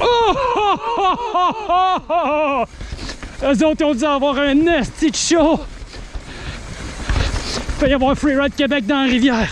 Oh! oh, oh! Eux autres ont dû avoir un esti de show. Il peut y avoir Freeride Québec dans la rivière.